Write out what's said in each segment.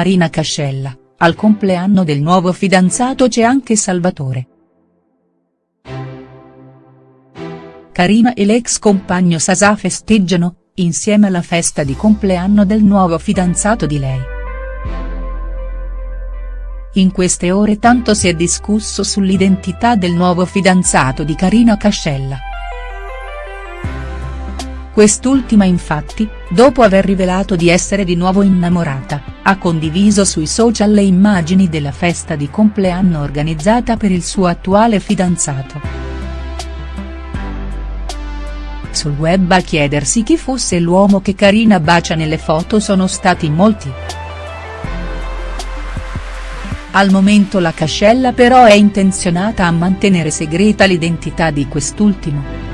Carina Cascella, al compleanno del nuovo fidanzato c'è anche Salvatore. Carina e l'ex compagno Sasà festeggiano, insieme alla festa di compleanno del nuovo fidanzato di lei. In queste ore tanto si è discusso sull'identità del nuovo fidanzato di Carina Cascella. Quest'ultima infatti, dopo aver rivelato di essere di nuovo innamorata, ha condiviso sui social le immagini della festa di compleanno organizzata per il suo attuale fidanzato. Sul web a chiedersi chi fosse l'uomo che Carina bacia nelle foto sono stati molti. Al momento la Cascella però è intenzionata a mantenere segreta l'identità di quest'ultimo.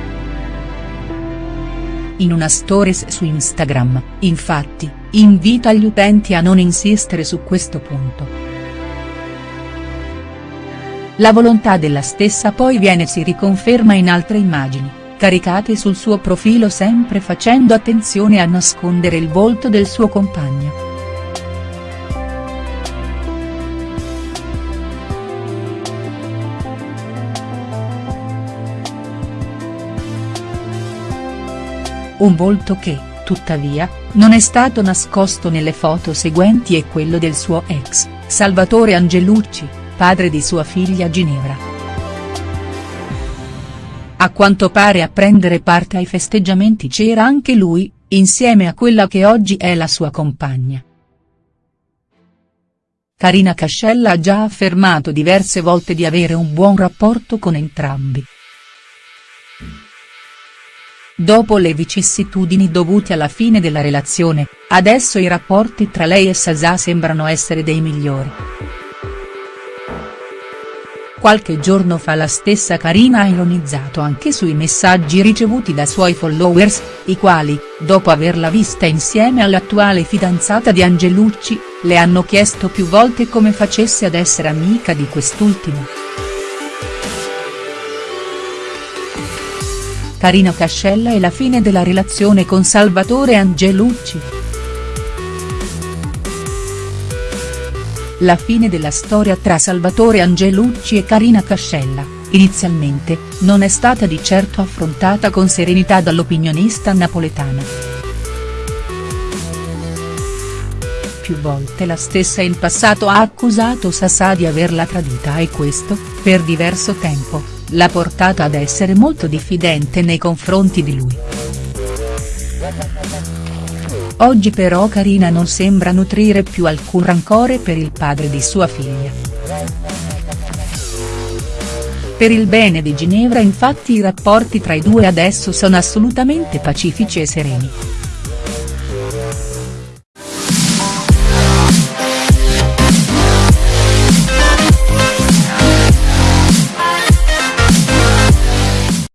In una stories su Instagram, infatti, invita gli utenti a non insistere su questo punto. La volontà della stessa poi viene si riconferma in altre immagini, caricate sul suo profilo sempre facendo attenzione a nascondere il volto del suo compagno. Un volto che, tuttavia, non è stato nascosto nelle foto seguenti e quello del suo ex, Salvatore Angelucci, padre di sua figlia Ginevra. A quanto pare a prendere parte ai festeggiamenti c'era anche lui, insieme a quella che oggi è la sua compagna. Carina Cascella ha già affermato diverse volte di avere un buon rapporto con entrambi. Dopo le vicissitudini dovute alla fine della relazione, adesso i rapporti tra lei e Sasà sembrano essere dei migliori. Qualche giorno fa la stessa Carina ha ironizzato anche sui messaggi ricevuti da suoi followers, i quali, dopo averla vista insieme all'attuale fidanzata di Angelucci, le hanno chiesto più volte come facesse ad essere amica di quest'ultimo. Carina Cascella e la fine della relazione con Salvatore Angelucci. La fine della storia tra Salvatore Angelucci e Carina Cascella, inizialmente, non è stata di certo affrontata con serenità dall'opinionista napoletana. Più volte la stessa in passato ha accusato Sassà di averla tradita e questo, per diverso tempo, l'ha portata ad essere molto diffidente nei confronti di lui. Oggi però Carina non sembra nutrire più alcun rancore per il padre di sua figlia. Per il bene di Ginevra infatti i rapporti tra i due adesso sono assolutamente pacifici e sereni.